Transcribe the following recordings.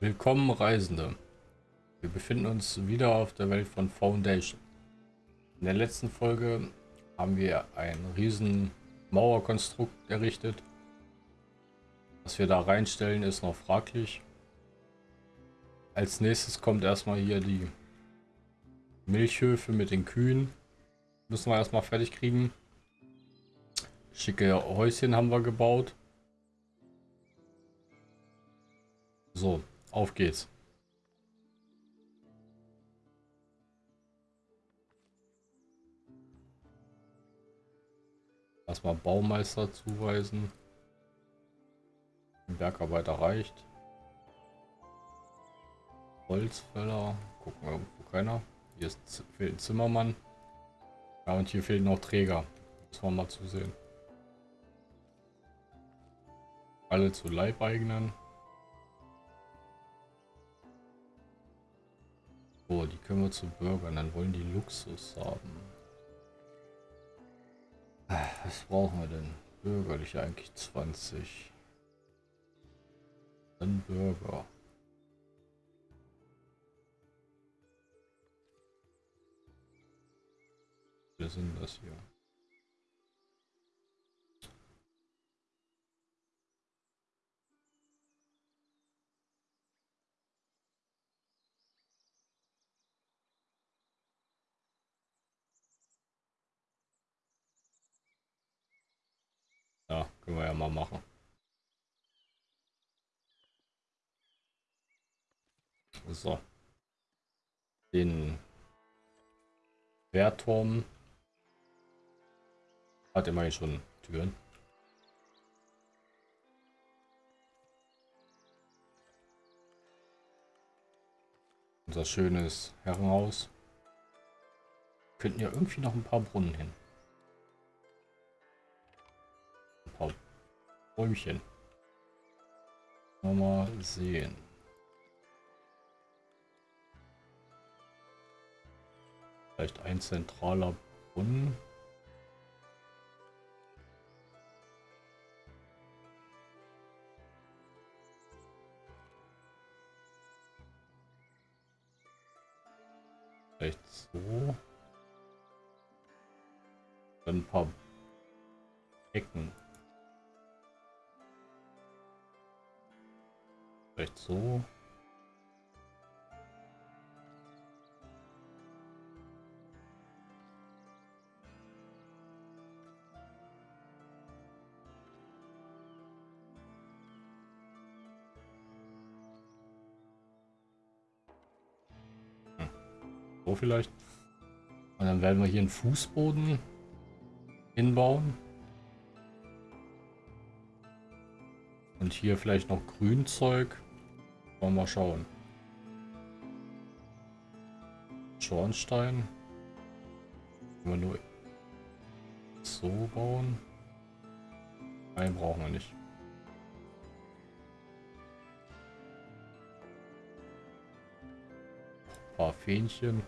Willkommen Reisende. Wir befinden uns wieder auf der Welt von Foundation. In der letzten Folge haben wir ein riesen Mauerkonstrukt errichtet. Was wir da reinstellen ist noch fraglich. Als nächstes kommt erstmal hier die Milchhöfe mit den Kühen. Müssen wir erstmal fertig kriegen. Schicke Häuschen haben wir gebaut. So, auf geht's. Erstmal Baumeister zuweisen. Bergarbeiter reicht. Holzfäller. Gucken wir irgendwo keiner. Hier ist, fehlt ein Zimmermann. Ja, und hier fehlen noch Träger. Muss man mal zusehen. Alle zu Leibeigenen. So, die können wir zu Bürgern. Dann wollen die Luxus haben. Was brauchen wir denn? Bürgerlich eigentlich 20. Dann Bürger. Wir sind das hier. Ja, können wir ja mal machen. So. Den Wehrturm hat immerhin schon Türen. Unser schönes Herrenhaus. Könnten ja irgendwie noch ein paar Brunnen hin. Bäumchen. Mal sehen. Vielleicht ein zentraler Brunnen. Vielleicht so. Dann ein paar Ecken. Vielleicht so. Hm. So vielleicht. Und dann werden wir hier einen Fußboden hinbauen. Und hier vielleicht noch Grünzeug. Wollen wir mal schauen. Schornstein. Können wir nur so bauen. Einen brauchen wir nicht. Ein paar Fähnchen.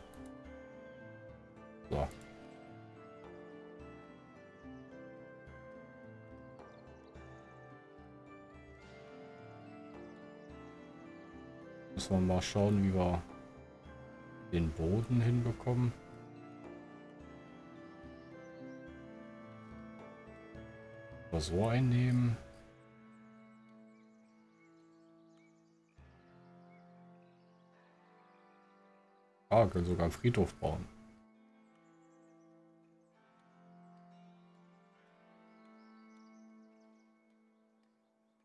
Wir mal schauen, wie wir den Boden hinbekommen. Mal so einnehmen. Ah, können sogar einen Friedhof bauen.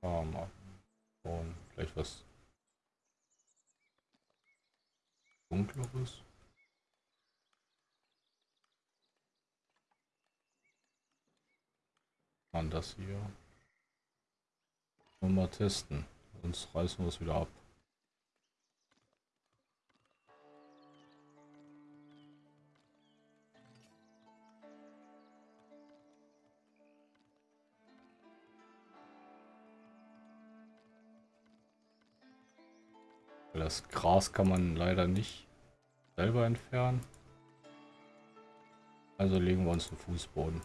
Ah, mal bauen. Vielleicht was dunkleres. An das hier. mal testen. Sonst reißen wir es wieder ab. Das Gras kann man leider nicht selber entfernen. Also legen wir uns den Fußboden.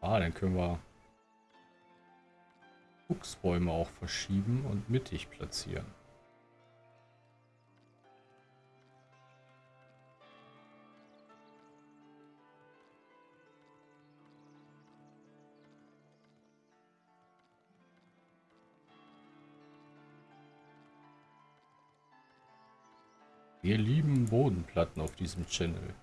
Ah, dann können wir Buchsbäume auch verschieben und mittig platzieren. Wir lieben Bodenplatten auf diesem Channel.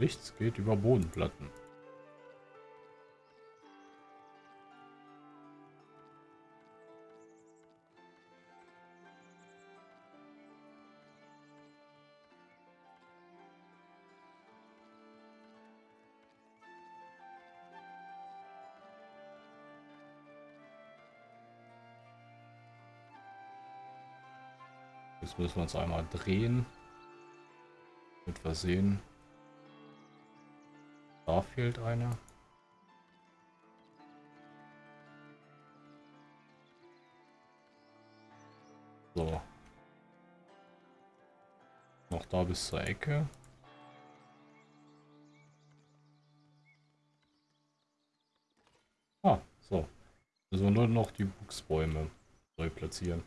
Nichts geht über Bodenplatten. Jetzt müssen wir uns einmal drehen. Mit versehen. Da fehlt einer. So. Noch da bis zur Ecke. Ah, so. Also nur noch die Buchsbäume neu platzieren.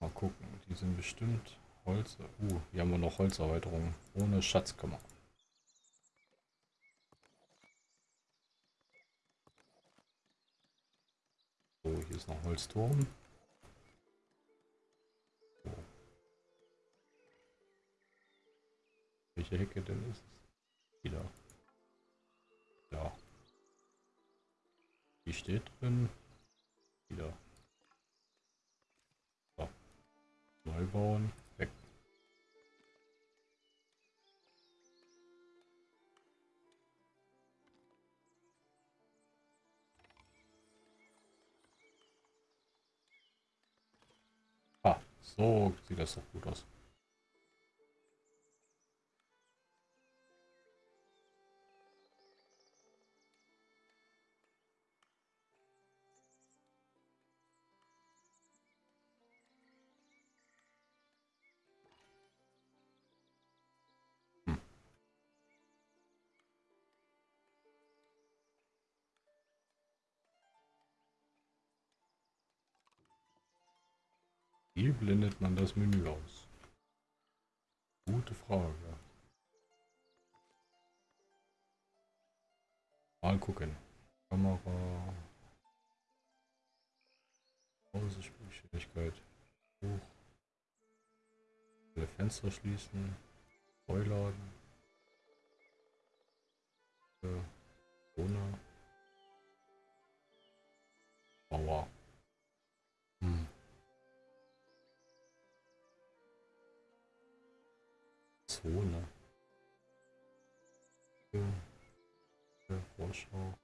Mal gucken, die sind bestimmt Holz. Uh, hier haben wir noch Holzerweiterungen ohne Schatzkammer. So, hier ist noch Holzturm. So. Welche Hecke denn ist es? Wieder. Ja. Die steht drin. Wieder. So. Neu bauen. So sieht das doch gut aus. Blendet man das Menü aus? Gute Frage. Mal gucken. Kamera. Ausspielgeschwindigkeit. Hoch. Alle Fenster schließen. Neuladen. Corona. Mauer. Für Vorschau.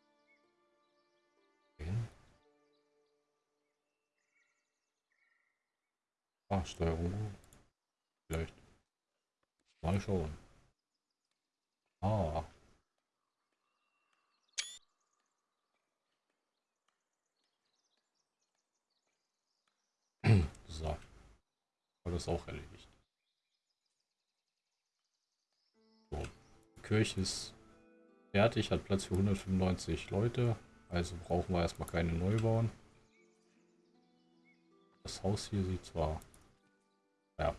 Hin. Ah, Steuerung. Vielleicht. Mal schauen. Ah. so. War das auch erledigt. So. Die Kirche ist fertig, hat Platz für 195 Leute. Also brauchen wir erstmal keine Neubauen. Das Haus hier sieht zwar... Ja.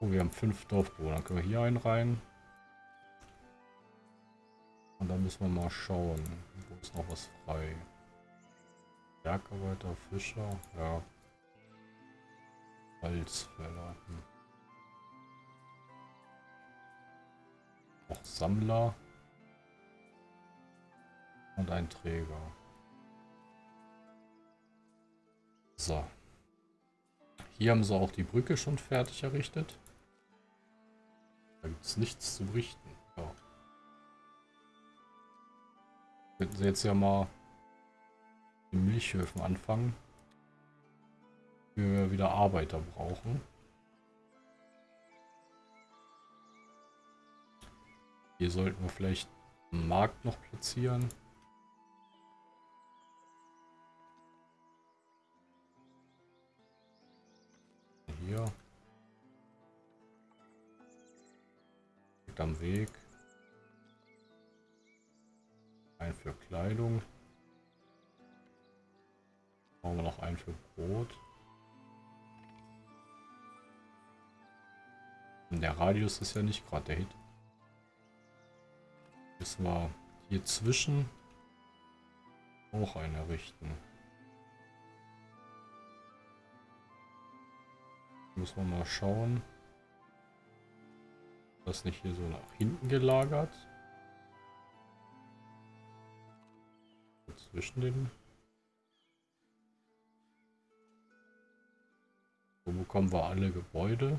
Oh, wir haben fünf Dorfbewohner. Dann können wir hier einen rein. Und dann müssen wir mal schauen. Wo ist noch was frei? Bergarbeiter, Fischer, ja. Holzfäller. Hm. Auch Sammler. Und ein Träger. So. Hier haben sie auch die Brücke schon fertig errichtet. Da gibt es nichts zu berichten. Ja. Könnten sie jetzt ja mal die Milchhöfen anfangen. Wir wieder Arbeiter brauchen. Hier sollten wir vielleicht einen Markt noch platzieren. Hier. Direkt am Weg. Ein für Kleidung. Brauchen wir noch einen für Brot. Und der Radius ist ja nicht gerade der Hit. Müssen wir hier zwischen auch einen errichten. Muss man mal schauen. Das nicht hier so nach hinten gelagert. Zwischen den. So bekommen wir alle Gebäude.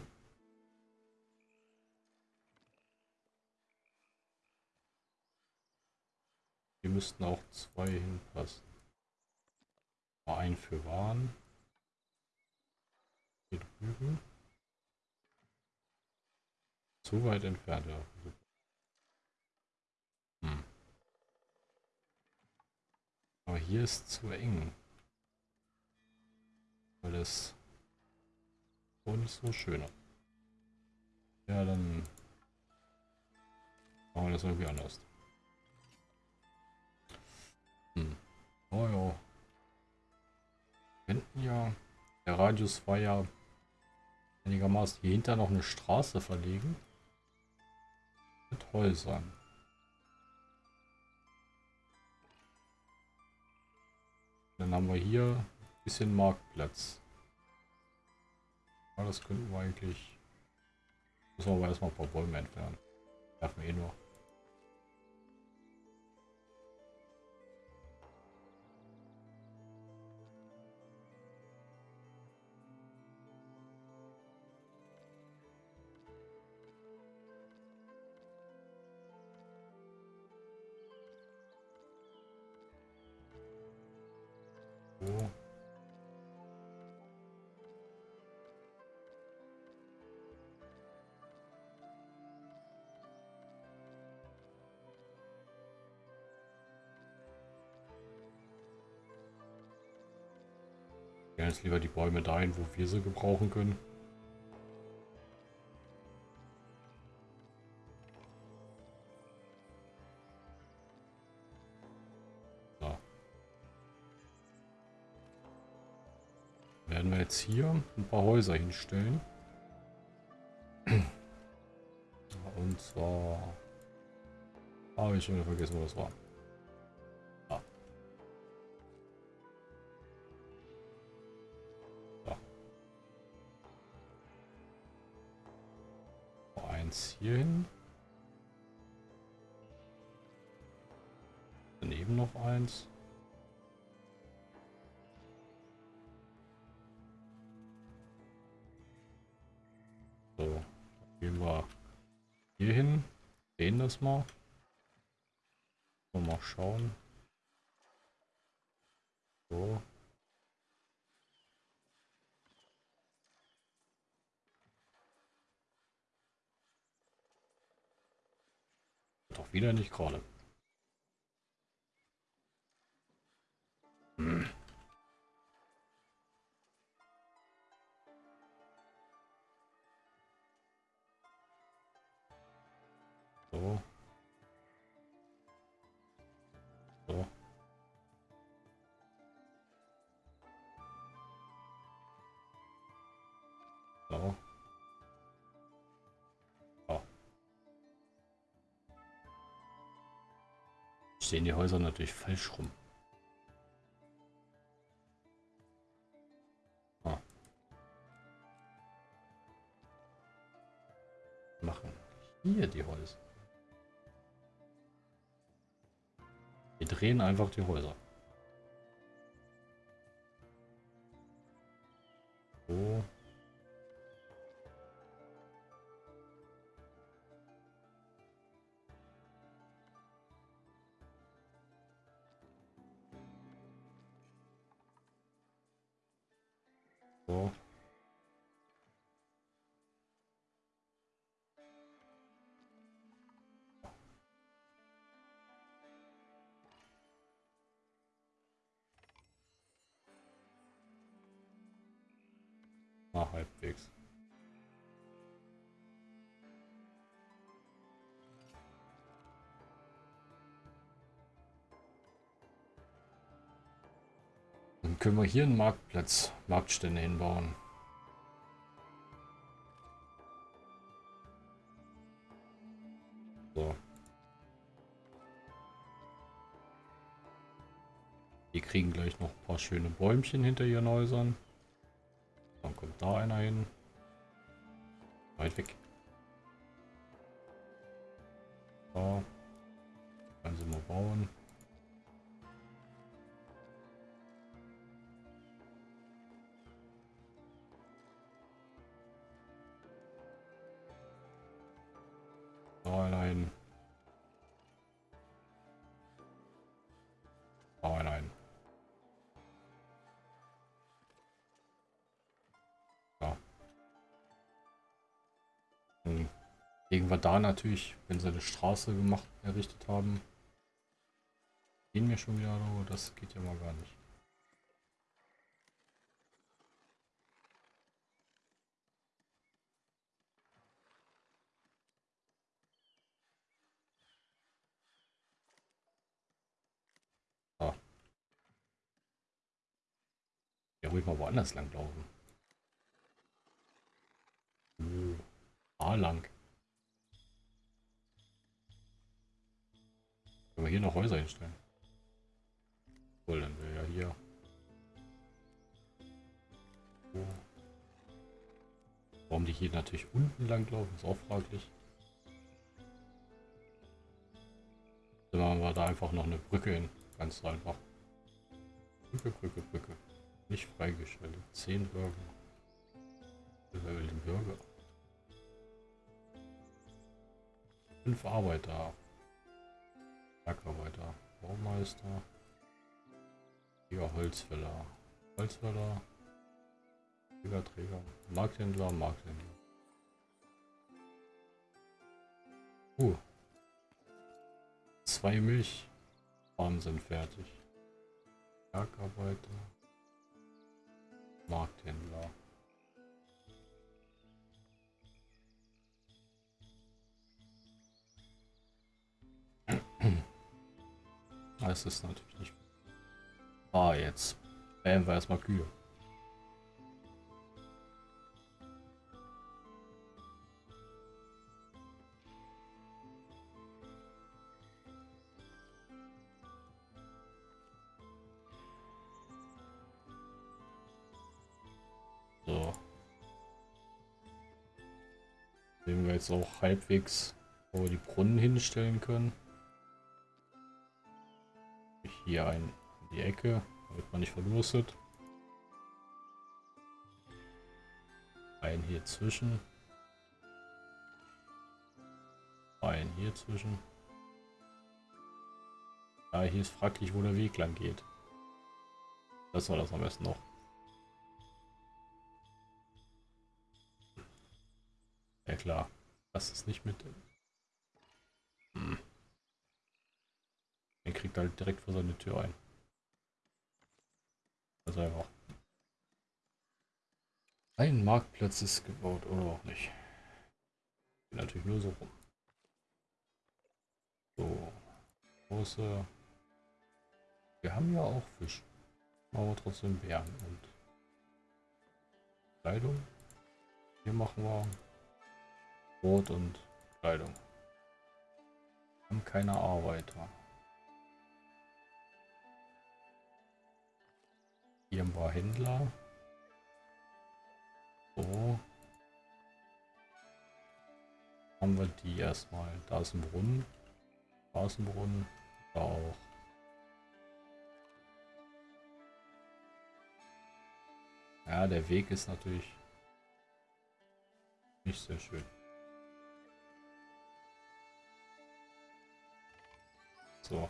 Hier müssten auch zwei hinpassen. Ein für Waren. Hier drüben. Zu weit entfernt, ja. Hm. Aber hier ist zu eng. Weil es so so schöner. Ja, dann machen wir das irgendwie anders. Hm. Oh ja. Hinten ja. Der Radius war ja einigermaßen hier hinter noch eine Straße verlegen. Mit Häusern. Dann haben wir hier ein bisschen Marktplatz. Ja, das könnten wir eigentlich... Müssen wir aber erstmal ein paar Bäume entfernen. Werfen wir eh nur. Ja, jetzt lieber die Bäume dahin, wo wir sie gebrauchen können. So. Werden wir jetzt hier ein paar Häuser hinstellen. Und zwar habe ich schon vergessen, wo das war. Noch eins. So, gehen wir hier hin, sehen das mal. Mal schauen. So. Doch wieder nicht gerade. Hm. So. So. So. So. Stehen die Häuser natürlich falsch rum. Hier die Häuser. Wir drehen einfach die Häuser. So. So. Na, halbwegs. Dann können wir hier einen Marktplatz, Marktstände hinbauen. So. Wir kriegen gleich noch ein paar schöne Bäumchen hinter ihren Häusern. Dann kommt da einer hin. Weit weg. So. Können sie mal bauen. Da einer hin. Legen wir da natürlich, wenn sie eine Straße gemacht, errichtet haben. Gehen wir schon wieder, oh, das geht ja mal gar nicht. Ah. Ja, ruhig mal woanders lang laufen. Oh, A lang. Können wir hier noch Häuser hinstellen? Wohl, dann wäre ja hier. Oh. Warum die hier natürlich unten lang laufen, ist auch fraglich. Dann machen wir da einfach noch eine Brücke hin. Ganz einfach. Brücke, Brücke, Brücke. Nicht freigeschaltet. 10 Bürger. Will den Bürger? Fünf Arbeiter. Bergarbeiter, Baumeister, hier Holzfäller, Holzfäller, Träger, Markthändler, Markthändler. Uh, zwei Milchfarmen sind fertig. Bergarbeiter, Markthändler. Das ist natürlich nicht. Ah, jetzt. Bämen wir erstmal Kühe. So. Sehen wir jetzt auch halbwegs, wo wir die Brunnen hinstellen können hier ein in die Ecke, damit man nicht verdurstet. Ein hier zwischen. Ein hier zwischen. Ja, hier ist fraglich, wo der Weg lang geht. Das war das am besten noch. Ja klar, das ist nicht mit. Hm. Kriegt halt direkt vor seine Tür ein. Also einfach. Ein Marktplatz ist gebaut oder auch nicht. Natürlich nur so rum. So. Große. Wir haben ja auch Fisch. Aber trotzdem Bären und Kleidung. Hier machen wir Brot und Kleidung. Wir haben keine Arbeiter. Hier ein paar Händler. So. Haben wir die erstmal. Da ist ein Brunnen. Da ist ein Brunnen. Da auch. Ja, der Weg ist natürlich nicht sehr schön. So.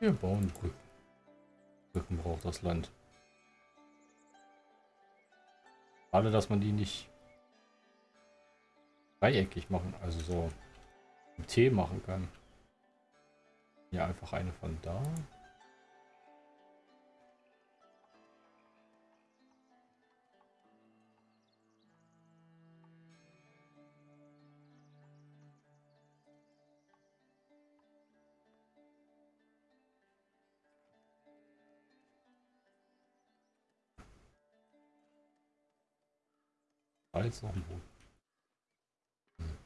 Wir bauen Brücken. Brücken braucht das Land. Schade, dass man die nicht dreieckig machen, also so im T machen kann. Ja, einfach eine von da. Da jetzt noch ein Boot. Hm.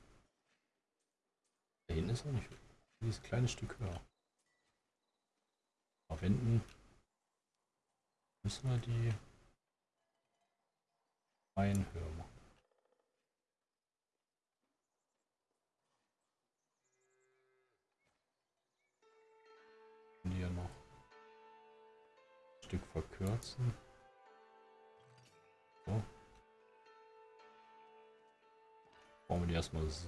Da hinten ist er nicht. Dieses kleine Stück höher. Verwenden müssen wir die Einhöher machen. Hier noch ein Stück verkürzen. So. Bauen wir die erstmal so.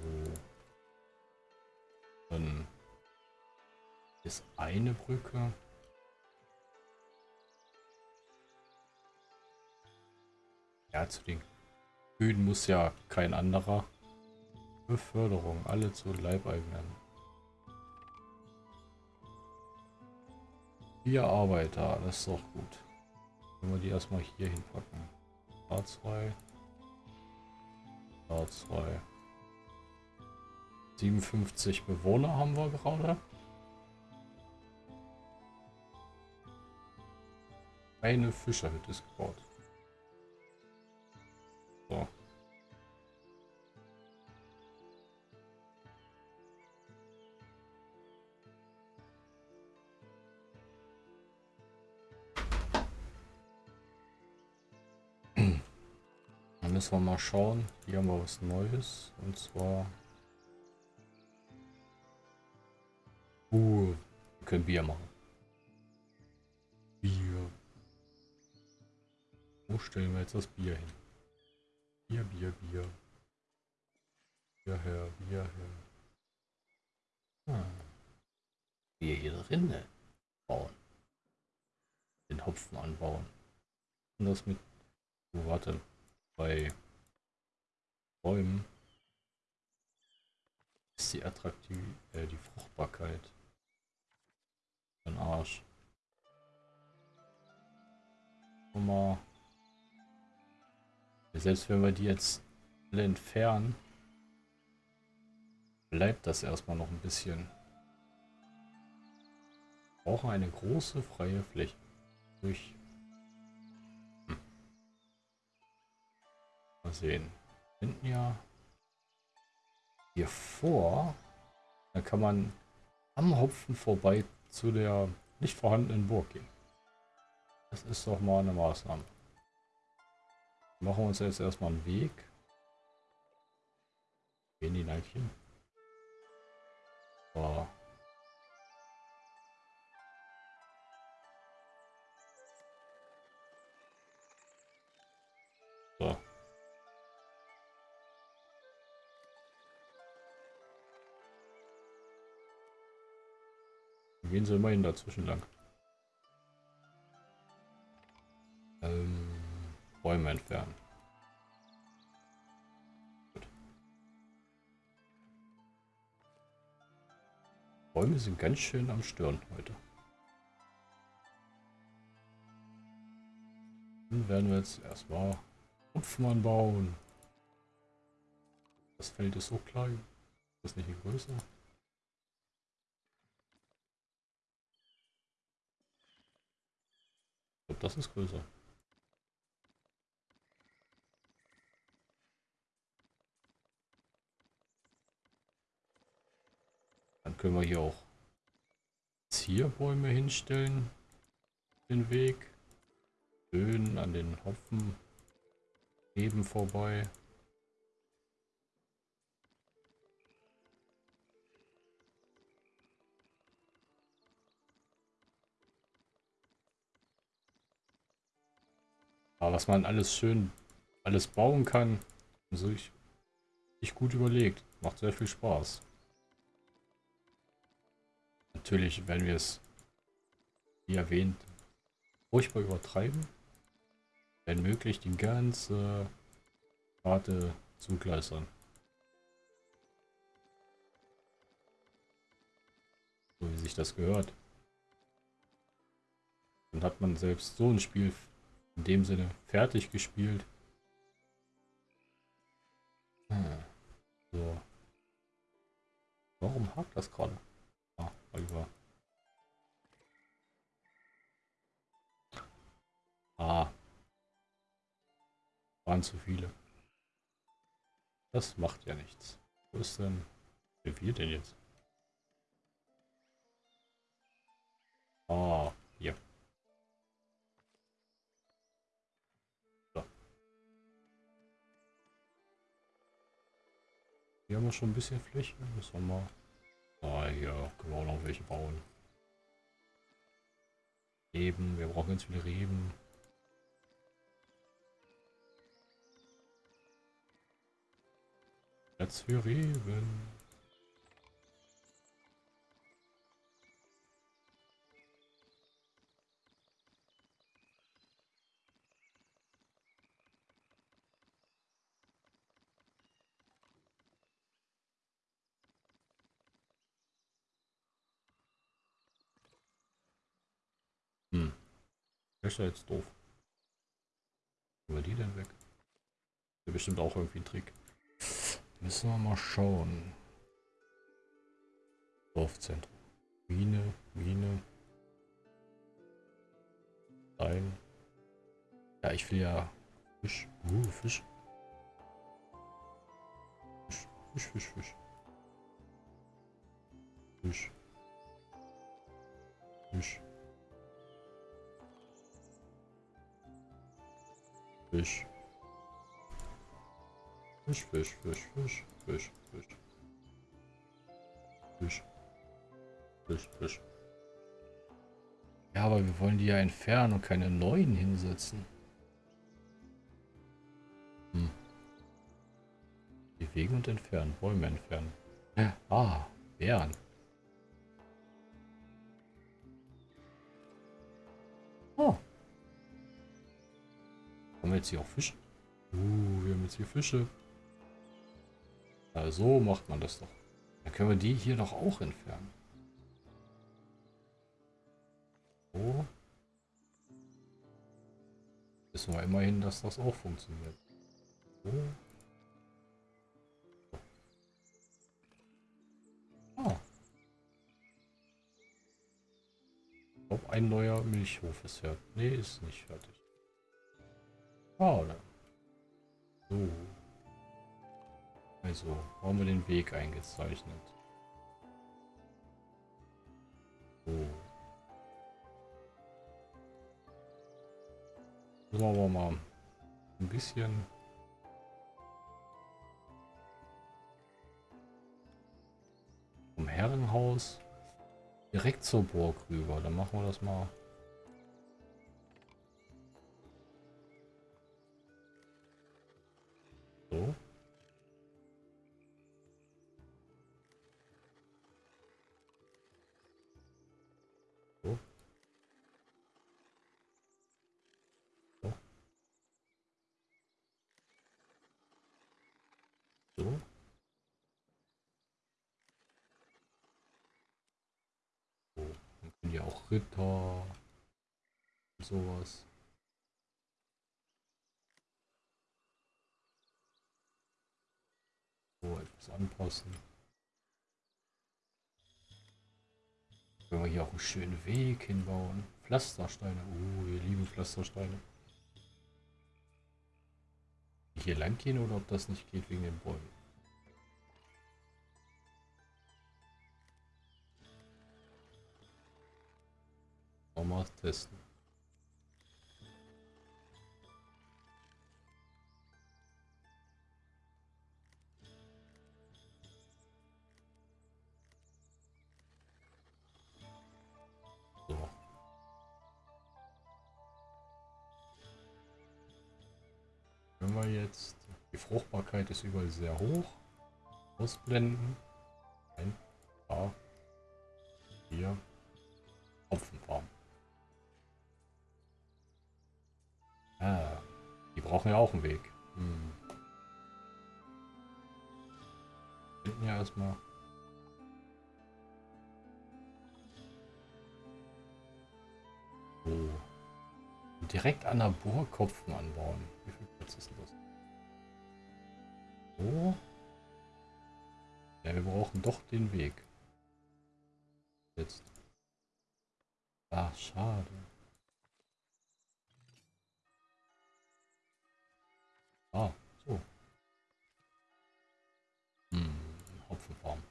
Dann ist eine Brücke. Ja, zu den Kühen muss ja kein anderer. Beförderung, alle zu Leibeigenen. Vier Arbeiter, das ist doch gut. Wenn wir die erstmal hier hinpacken. A2. A2. 57 Bewohner haben wir gerade. Eine Fischerhütte ist gebaut. So. Dann müssen wir mal schauen. Hier haben wir was Neues. Und zwar... können Bier machen. Bier. Wo stellen wir jetzt das Bier hin? Bier, Bier, Bier. Bier her, Bier her. Ah. Bier hier drinnen bauen. Den Hopfen anbauen. Und das mit... Oh, warte bei Bäumen ist die attraktiv äh, die Fruchtbarkeit ein Arsch. Mal selbst wenn wir die jetzt alle entfernen, bleibt das erstmal noch ein bisschen. Brauchen eine große freie Fläche durch Mal sehen. Hinten ja hier vor. Da kann man am Hopfen vorbei zu der nicht vorhandenen Burg gehen. Das ist doch mal eine Maßnahme. Machen wir uns jetzt erstmal einen Weg. Gehen die Neidchen. So. So. Gehen sie immerhin dazwischen lang. Ähm, Bäume entfernen. Gut. Bäume sind ganz schön am Stören heute. Dann werden wir jetzt erstmal Hupfmann bauen. Das Feld ist so klein. Das ist nicht viel größer. Das ist größer. Dann können wir hier auch Zierbäume hinstellen. Den Weg. Böen an den Hopfen. Eben vorbei. Aber was man alles schön, alles bauen kann, so ich, ich gut überlegt. Macht sehr viel Spaß. Natürlich werden wir es, wie erwähnt, furchtbar übertreiben. Wenn möglich, die ganze Karte zugleistern. So wie sich das gehört. Dann hat man selbst so ein Spiel in dem Sinne fertig gespielt. Hm. So. Warum hakt das gerade? Ah, Oliver. Ah. Waren zu viele. Das macht ja nichts. Wo ist denn... Wer wir denn jetzt? Ah, Hier haben wir schon ein bisschen Fläche. Müssen wir mal... Ah, hier können wir auch noch welche bauen. Reben, wir brauchen ganz viele Reben. Platz für Reben. Das jetzt doof. Wo die denn weg? Das bestimmt auch irgendwie ein Trick. Müssen wir mal schauen. Dorfzentrum. Mine, Mine. Ein. Ja, ich will ja Fisch. Uh, Fisch. Fisch, Fisch, Fisch, Fisch. Fisch. Fisch. Fisch. Fisch, Fisch, Fisch, Fisch, Fisch, Fisch. Fisch. Fisch, Fisch. Ja, aber wir wollen die ja entfernen und keine neuen hinsetzen. Hm. Bewegen und entfernen. Bäume entfernen. Ah, Bären. Haben wir jetzt hier auch Fische? Uh, wir haben jetzt hier Fische. Ja, so macht man das doch. Dann können wir die hier doch auch entfernen. So. Wissen wir immerhin, dass das auch funktioniert. So. Ah. Ich glaube, ein neuer Milchhof ist fertig. Nee, ist nicht fertig. Oder? So. Also, haben wir den Weg eingezeichnet. So. Müssen wir aber mal ein bisschen vom Herrenhaus direkt zur Burg rüber. Dann machen wir das mal. Ja auch Ritter sowas. So, etwas anpassen. Können wir hier auch einen schönen Weg hinbauen. Pflastersteine. Oh, wir lieben Pflastersteine. Hier lang gehen oder ob das nicht geht wegen den Bäumen. Mal testen. So. Wenn wir jetzt, die Fruchtbarkeit ist überall sehr hoch, ausblenden, ein paar, brauchen ja auch einen Weg. Hm. Finden ja erstmal So. Und direkt an der Burg Kopfen anbauen. Wie viel Platz ist denn das? So. Ja, wir brauchen doch den Weg. Jetzt. Ach, schade. Ah, so. Hm, Hopfenfarm.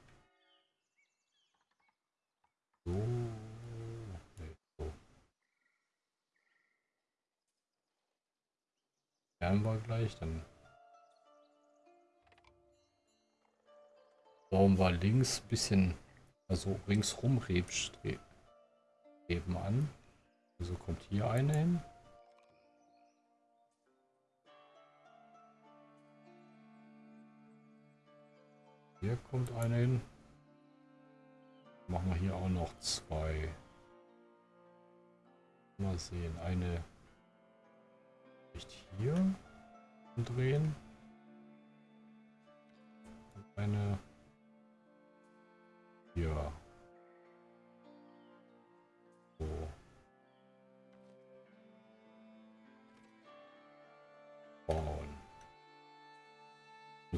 So. Nee, so. Werden wir gleich, dann bauen war links ein bisschen, also ringsrum Rebstreben an. Wieso kommt hier eine hin. Hier kommt eine hin. Machen wir hier auch noch zwei. Mal sehen, eine nicht hier drehen. Und eine hier.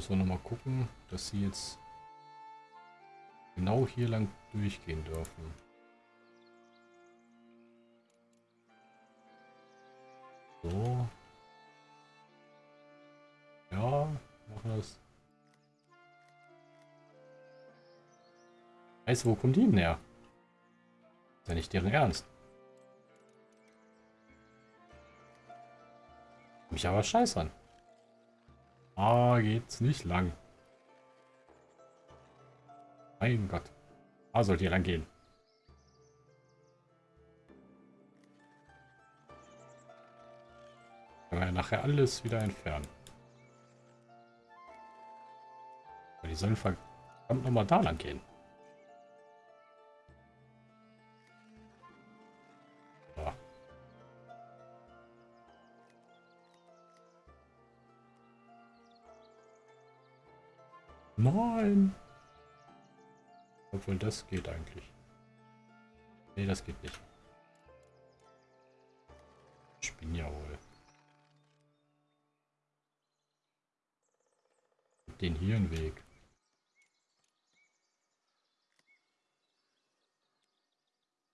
Müssen wir noch mal gucken, dass sie jetzt genau hier lang durchgehen dürfen. So. Ja, machen das. Weißt du, wo kommen die denn her? Ist ja nicht deren Ernst. Mich aber scheiß an. Ah, geht's nicht lang. Mein Gott. Ah, sollt ihr lang gehen. Können wir ja nachher alles wieder entfernen. Aber die sollen verdammt nochmal da lang gehen. Nein. Obwohl, das geht eigentlich. Nee, das geht nicht. Ich bin ja wohl. Den hier einen Weg.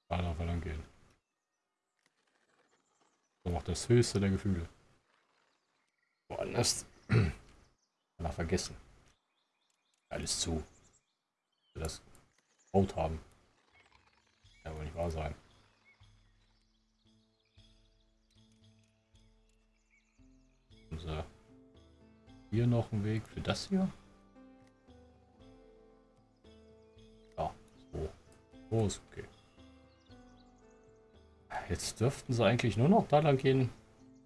Da darf er lang gehen. So macht das höchste der Gefühle. Woanders. Er vergessen. Alles zu. Das Haut haben. Ja, wohl nicht wahr sein. So. Hier noch ein Weg für das hier. Ja, so. So ist okay. Jetzt dürften sie eigentlich nur noch da lang gehen,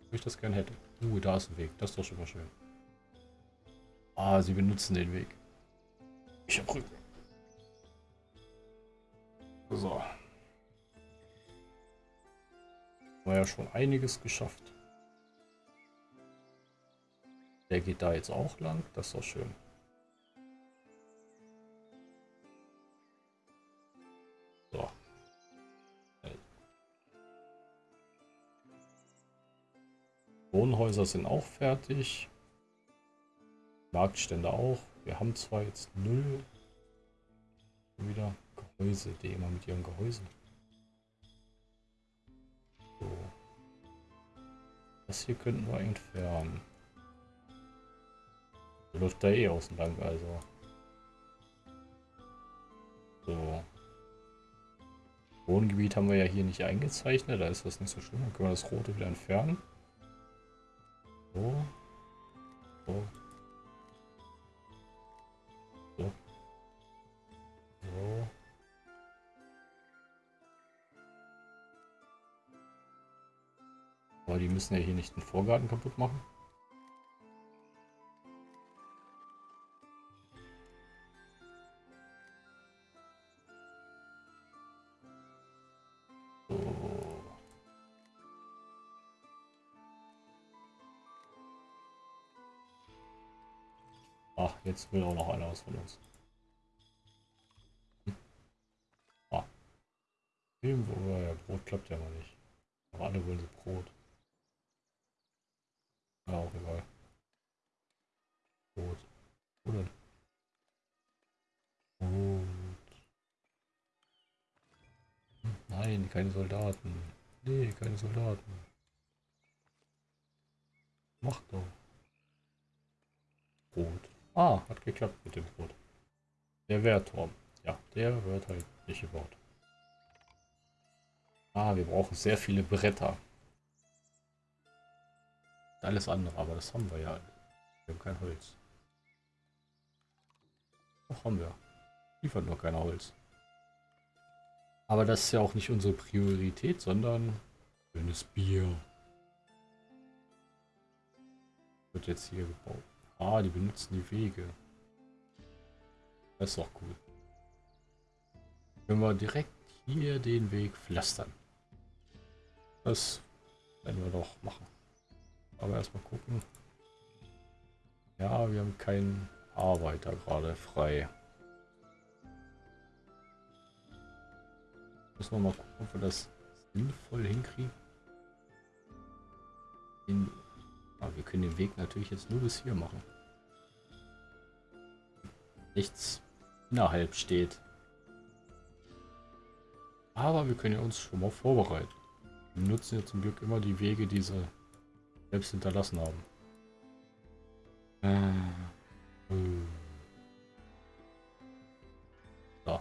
wo ich das gern hätte. Uh, da ist ein Weg. Das ist doch schon mal schön. Ah, sie benutzen den Weg. Ich hab Rücken. So. War ja schon einiges geschafft. Der geht da jetzt auch lang. Das ist doch schön. Wohnhäuser sind auch fertig. Marktstände auch. Wir haben zwar jetzt null wieder Gehäuse, die immer mit ihrem Gehäuse. So. Das hier könnten wir entfernen. Läuft da eh außen lang, also. So. Wohngebiet haben wir ja hier nicht eingezeichnet, da ist das nicht so schlimm. Dann können wir das rote wieder entfernen. So. So. Aber die müssen ja hier nicht den Vorgarten kaputt machen. Ach, jetzt will auch noch einer was von uns. Irgendwo, ja, Brot klappt ja mal nicht. Aber alle wollen Brot. Ja, auch egal. Brot. Oder? Brot. Nein, keine Soldaten. Nee, keine Soldaten. Mach doch. Brot. Ah, hat geklappt mit dem Brot. Der Wehrturm. Ja, der wird halt nicht gebaut. Ah, wir brauchen sehr viele Bretter. Alles andere, aber das haben wir ja. Wir haben kein Holz. Doch haben wir. Liefert nur kein Holz. Aber das ist ja auch nicht unsere Priorität, sondern schönes Bier. Wird jetzt hier gebaut. Ah, die benutzen die Wege. Das ist doch gut. Können wir direkt hier den Weg pflastern. Das werden wir doch machen. Aber erstmal gucken. Ja, wir haben keinen Arbeiter gerade frei. Müssen wir mal gucken, ob wir das sinnvoll hinkriegen. Den, aber wir können den Weg natürlich jetzt nur bis hier machen. Nichts innerhalb steht. Aber wir können ja uns schon mal vorbereiten. Wir nutzen ja zum Glück immer die Wege, die sie selbst hinterlassen haben. Äh, äh. So.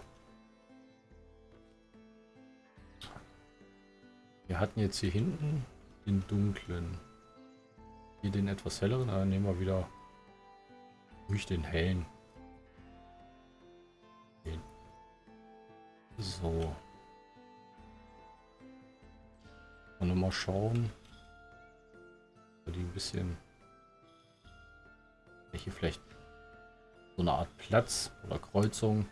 Wir hatten jetzt hier hinten den dunklen. Hier den etwas helleren, dann nehmen wir wieder durch den hellen. So. Und mal schauen. Die ein bisschen. Hier vielleicht so eine Art Platz oder Kreuzung.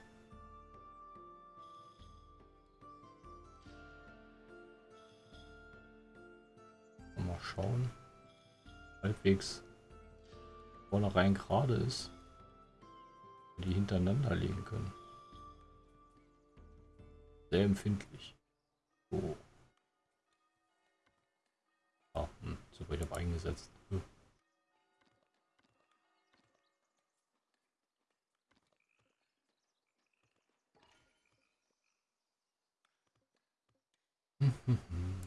Mal schauen. Halbwegs vornherein gerade ist. Die hintereinander legen können. Sehr empfindlich. Oh. Ah, hm, super, ich habe eingesetzt. Hm.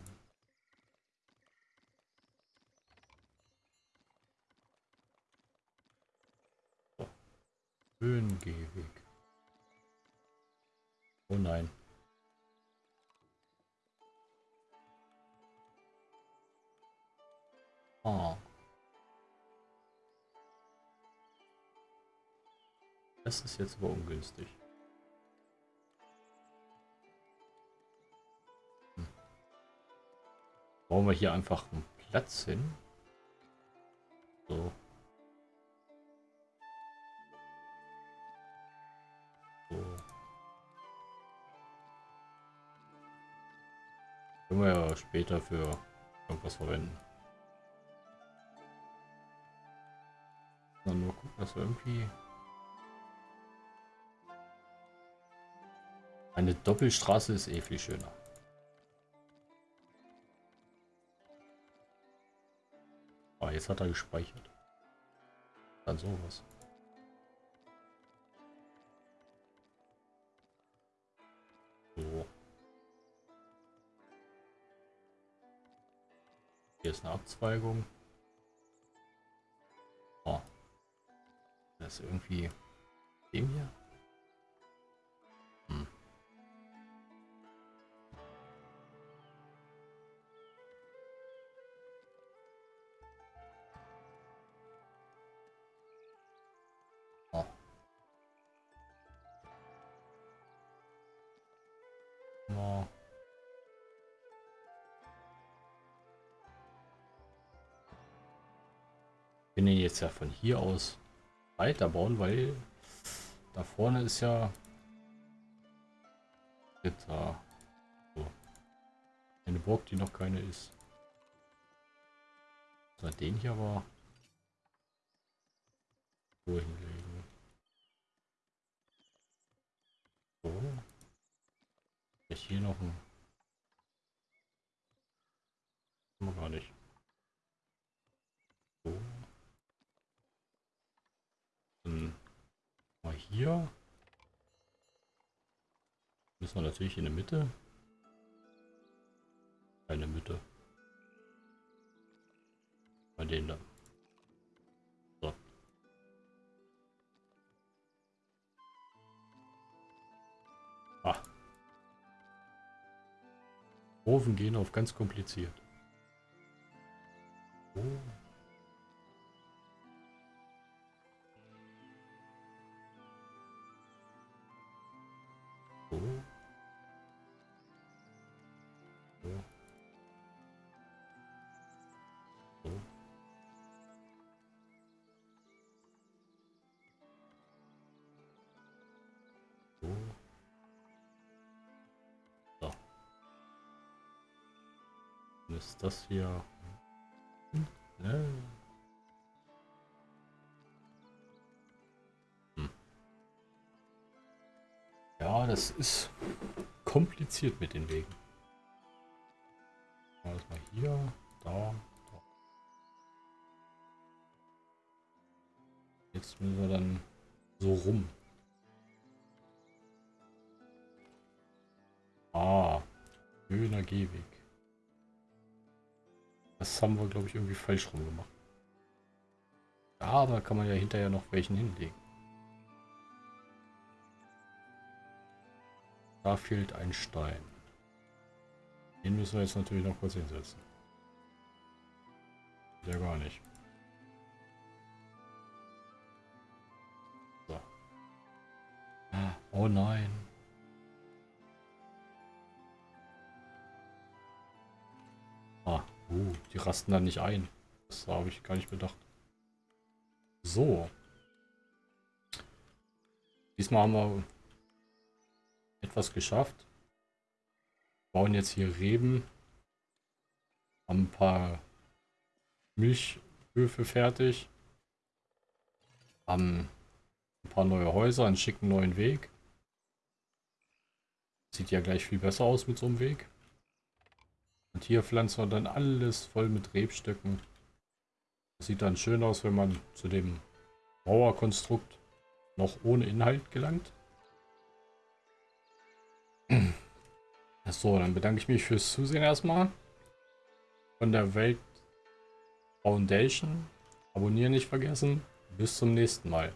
Höhengehweg. Oh nein. Oh. Das ist jetzt aber ungünstig. Hm. Bauen wir hier einfach einen Platz hin. So. So. Können wir ja später für irgendwas verwenden. Dann nur gucken, dass wir irgendwie... Eine Doppelstraße ist eh viel schöner. Ah, jetzt hat er gespeichert. Dann sowas. So. Hier ist eine Abzweigung. Das irgendwie dem hier. Hm. Oh. Oh. bin jetzt ja von hier aus weiterbauen, weil da vorne ist ja da so. eine Burg, die noch keine ist. So, den hier aber so hinlegen. So. Ich hier noch ein gar nicht. So. Dann mal hier. Müssen wir natürlich in der Mitte. Eine Mitte. Bei den da. So. Ah. Ofen gehen auf ganz kompliziert. Oh. Ist das hier? Ne? Hm. Ja, das ist kompliziert mit den Wegen. Mal hier, da, da. Jetzt müssen wir dann so rum. Ah, schöner Gehweg. Das haben wir, glaube ich, irgendwie falsch rum gemacht. Aber kann man ja hinterher noch welchen hinlegen. Da fehlt ein Stein. Den müssen wir jetzt natürlich noch kurz hinsetzen. Ja, gar nicht. So. Oh nein. Uh, die rasten dann nicht ein. Das habe ich gar nicht bedacht. So. Diesmal haben wir etwas geschafft. Bauen jetzt hier Reben. Haben ein paar Milchhöfe fertig. Haben ein paar neue Häuser, einen schicken neuen Weg. Sieht ja gleich viel besser aus mit so einem Weg. Und hier pflanzen wir dann alles voll mit Rebstöcken. Sieht dann schön aus, wenn man zu dem Mauerkonstrukt noch ohne Inhalt gelangt. So, dann bedanke ich mich fürs Zusehen erstmal. Von der Welt Foundation. Abonnieren nicht vergessen. Bis zum nächsten Mal.